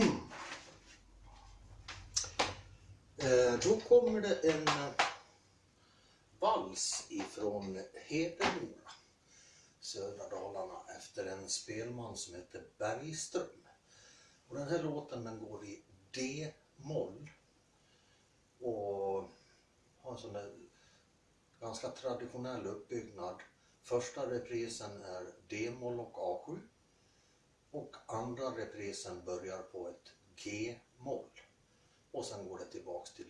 Mm. Eh, Då kommer det en eh, vals ifrån Hedemora, södra Dalarna, efter en spelman som heter Bergström. Och den här låten den går i D-moll och har en sån där ganska traditionell uppbyggnad. Första reprisen är D-moll och A7 och andra reprisen börjar på ett G-moll. Och sen går det tillbaks till